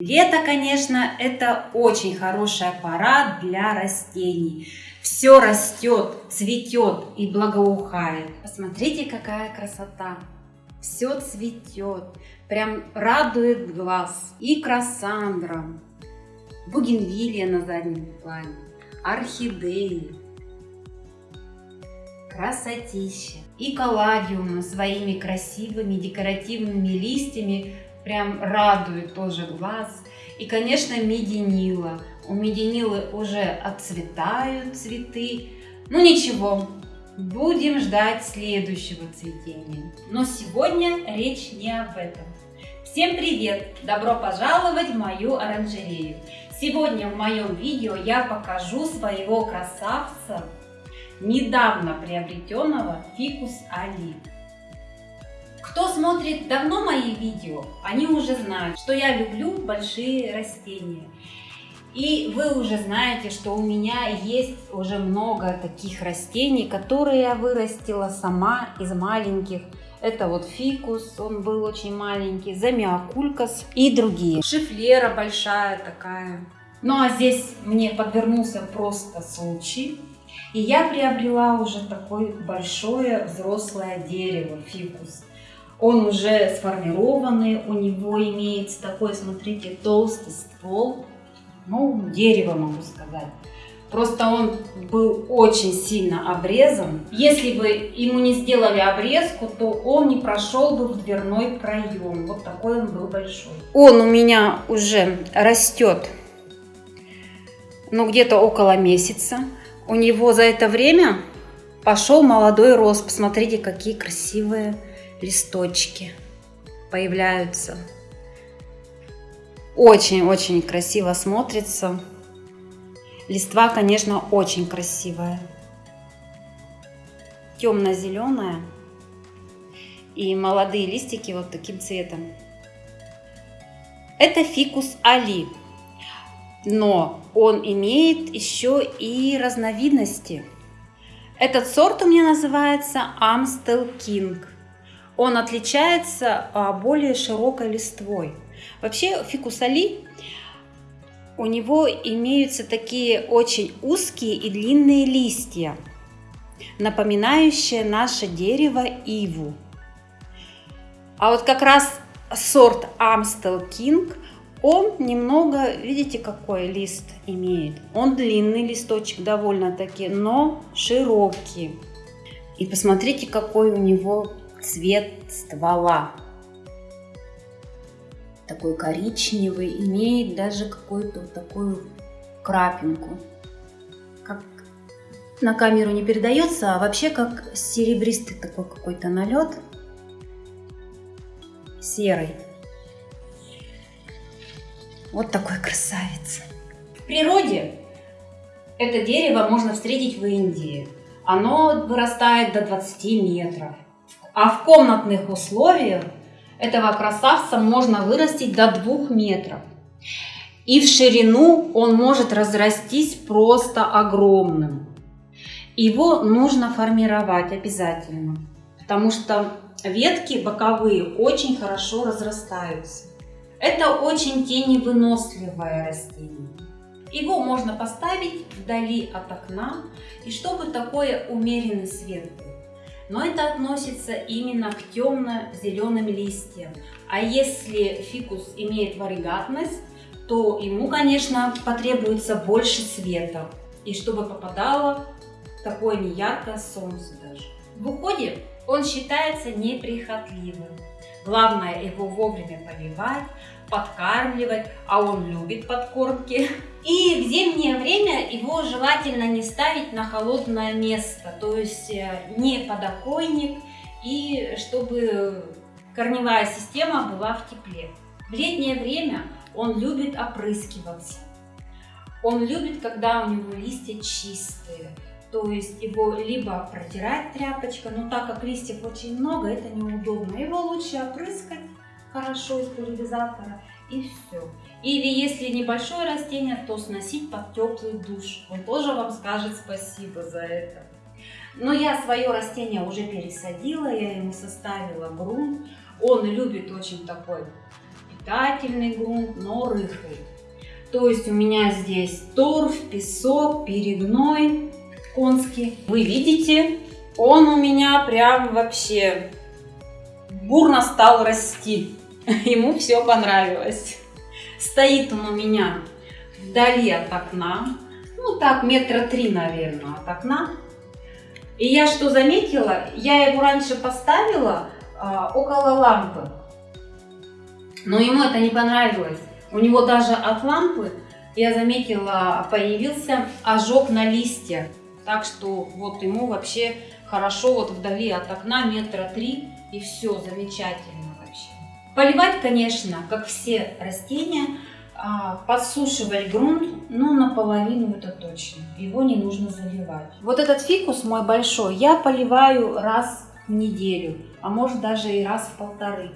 Лето, конечно, это очень хорошая пора для растений. Все растет, цветет и благоухает. Посмотрите, какая красота. Все цветет, прям радует глаз. И красандра, бугенвилия на заднем плане, орхидеи, красотища. И калладиумы своими красивыми декоративными листьями прям радует тоже глаз. И, конечно, мединила. У мединилы уже отцветают цветы. Ну ничего, будем ждать следующего цветения. Но сегодня речь не об этом. Всем привет! Добро пожаловать в мою оранжерею! Сегодня в моем видео я покажу своего красавца, недавно приобретенного фикус али. Кто смотрит давно мои видео, они уже знают, что я люблю большие растения. И вы уже знаете, что у меня есть уже много таких растений, которые я вырастила сама из маленьких. Это вот фикус, он был очень маленький, замиокулькас и другие. Шифлера большая такая. Ну а здесь мне подвернулся просто случай. И я приобрела уже такое большое взрослое дерево, фикус. Он уже сформированный, у него имеется такой, смотрите, толстый ствол, ну, дерево могу сказать. Просто он был очень сильно обрезан. Если бы ему не сделали обрезку, то он не прошел бы в дверной проем. Вот такой он был большой. Он у меня уже растет, ну, где-то около месяца. У него за это время пошел молодой рост. Посмотрите, какие красивые листочки появляются. Очень-очень красиво смотрится. Листва, конечно, очень красивая. Темно-зеленая. И молодые листики вот таким цветом. Это фикус али. Но он имеет еще и разновидности. Этот сорт у меня называется Amstel King он отличается а, более широкой листвой. Вообще фикус али, у него имеются такие очень узкие и длинные листья, напоминающие наше дерево иву. А вот как раз сорт Amstel King, он немного, видите, какой лист имеет. Он длинный листочек довольно-таки, но широкий. И посмотрите, какой у него цвет ствола. Такой коричневый, имеет даже какую-то вот такую крапинку. Как на камеру не передается, а вообще как серебристый такой какой-то налет. Серый. Вот такой красавец. В природе это дерево можно встретить в Индии. Оно вырастает до 20 метров. А в комнатных условиях этого красавца можно вырастить до 2 метров. И в ширину он может разрастись просто огромным. Его нужно формировать обязательно, потому что ветки боковые очень хорошо разрастаются. Это очень теневыносливое растение. Его можно поставить вдали от окна, и чтобы такой умеренный свет был но это относится именно к темно-зеленым листьям. А если фикус имеет варигатность, то ему, конечно, потребуется больше света, и чтобы попадало такое неяркое солнце даже. В уходе он считается неприхотливым. Главное его вовремя поливать, подкармливать, а он любит подкормки. И в зимнее время его желательно не ставить на холодное место, то есть э, не подоконник, и чтобы корневая система была в тепле. В летнее время он любит опрыскиваться. Он любит, когда у него листья чистые. То есть его либо протирать тряпочкой, но так как листьев очень много, это неудобно. Его лучше опрыскать хорошо из пульверизатора и все. Или если небольшое растение, то сносить под теплый душ. Он тоже вам скажет спасибо за это. Но я свое растение уже пересадила, я ему составила грунт. Он любит очень такой питательный грунт, но рыхлый. То есть у меня здесь торф, песок, перегной конский. Вы видите, он у меня прям вообще бурно стал расти. Ему все понравилось. Стоит он у меня вдали от окна. Ну так, метра три, наверное, от окна. И я что заметила, я его раньше поставила а, около лампы. Но ему это не понравилось. У него даже от лампы, я заметила, появился ожог на листьях. Так что вот ему вообще хорошо вот вдали от окна метра три и все замечательно вообще. Поливать, конечно, как все растения, а, подсушивать грунт, ну, наполовину это точно. Его не нужно заливать. Вот этот фикус мой большой я поливаю раз в неделю, а может даже и раз в полторы.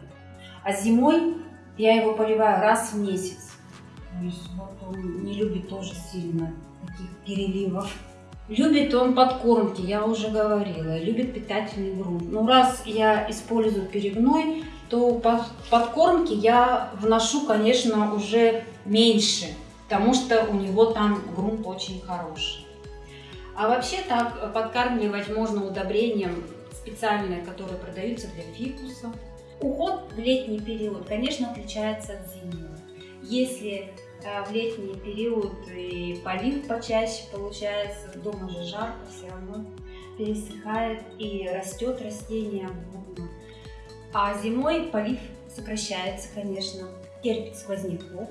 А зимой я его поливаю раз в месяц. Вот он не любит тоже сильно таких переливов. Любит он подкормки, я уже говорила, любит питательный грунт. Ну, раз я использую перегной, то под подкормки я вношу, конечно, уже меньше, потому что у него там грунт очень хороший. А вообще так подкармливать можно удобрением специальные, которые продаются для фикусов. Уход в летний период, конечно, отличается от зимнего. Если в летний период и полив почаще получается, дома же жарко, все равно пересыхает и растет растение бурно. А зимой полив сокращается, конечно, терпит сквозняков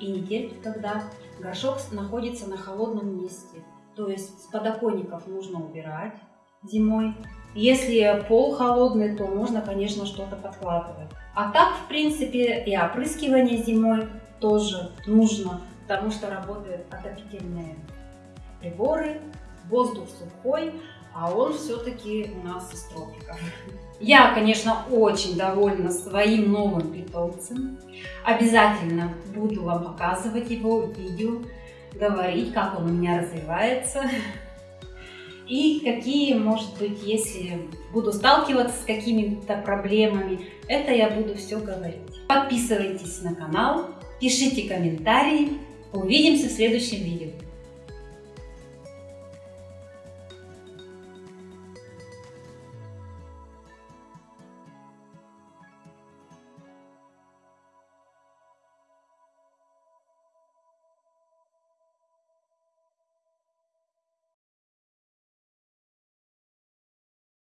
и не терпит, когда горшок находится на холодном месте. То есть с подоконников нужно убирать зимой, если пол холодный, то можно, конечно, что-то подкладывать. А так, в принципе, и опрыскивание зимой тоже нужно, потому что работают отопительные приборы, воздух сухой, а он все-таки у нас из тропиков. Я, конечно, очень довольна своим новым питомцем. Обязательно буду вам показывать его видео, говорить, как он у меня развивается и какие, может быть, если буду сталкиваться с какими-то проблемами, это я буду все говорить. Подписывайтесь на канал, пишите комментарии. Увидимся в следующем видео.